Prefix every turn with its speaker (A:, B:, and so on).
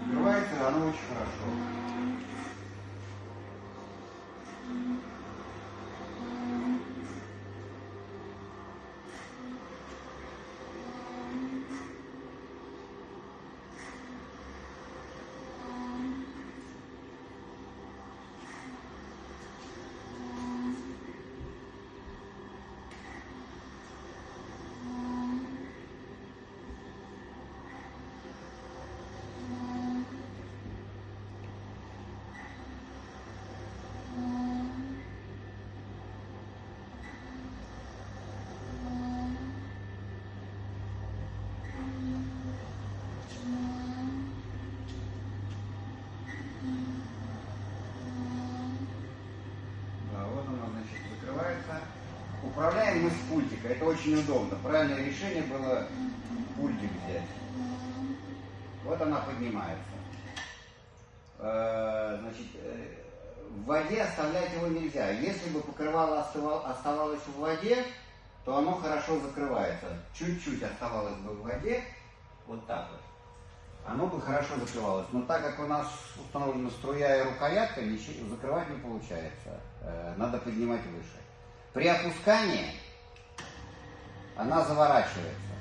A: Открывается оно очень хорошо. Да, вот оно, значит, закрывается. Управляем мы с пультика. Это очень удобно. Правильное решение было пультик взять. Вот она поднимается. Э, Значит, э, в воде оставлять его нельзя. Если бы покрывало оставалось в воде, то оно хорошо закрывается. Чуть-чуть оставалось бы в воде, вот так вот. Оно бы хорошо закрывалось. Но так как у нас установлена струя и рукоятка, закрывать не получается. Э, Надо поднимать выше. При опускании она заворачивается.